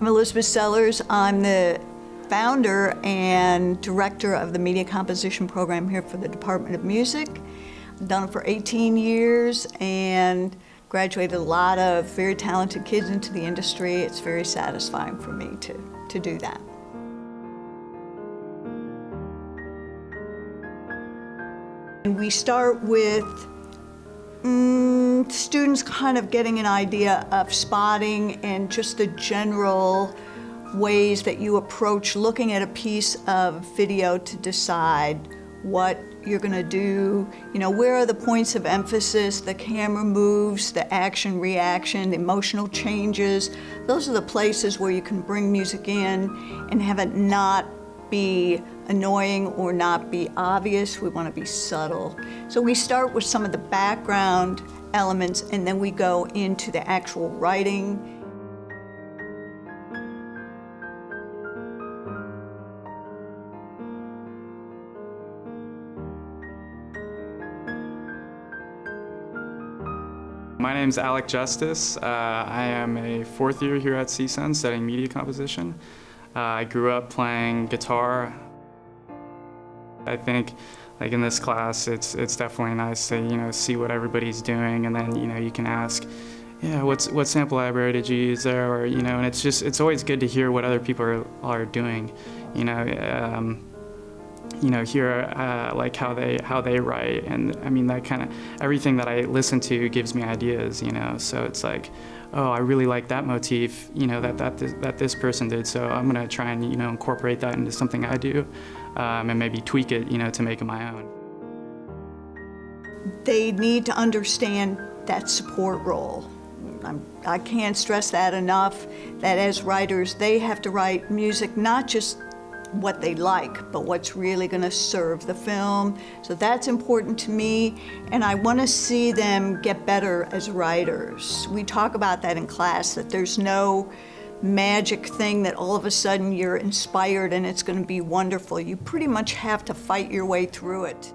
I'm Elizabeth Sellers. I'm the founder and director of the media composition program here for the Department of Music. I've done it for 18 years and graduated a lot of very talented kids into the industry. It's very satisfying for me to, to do that. And we start with mm, students kind of getting an idea of spotting and just the general ways that you approach looking at a piece of video to decide what you're going to do, you know, where are the points of emphasis, the camera moves, the action reaction, the emotional changes. Those are the places where you can bring music in and have it not be annoying or not be obvious. We want to be subtle. So we start with some of the background elements and then we go into the actual writing. My name is Alec Justice. Uh, I am a fourth year here at CSUN studying media composition. Uh, I grew up playing guitar. I think like in this class it's it's definitely nice to you know see what everybody's doing and then you know you can ask yeah what's what sample library did you use there? Or you know and it's just it's always good to hear what other people are, are doing you know um, you know, hear uh, like how they how they write, and I mean that kind of everything that I listen to gives me ideas, you know. So it's like, oh, I really like that motif, you know, that that this, that this person did. So I'm gonna try and you know incorporate that into something I do, um, and maybe tweak it, you know, to make it my own. They need to understand that support role. I'm, I can't stress that enough, that as writers, they have to write music not just what they like, but what's really going to serve the film. So that's important to me, and I want to see them get better as writers. We talk about that in class, that there's no magic thing that all of a sudden you're inspired and it's going to be wonderful. You pretty much have to fight your way through it.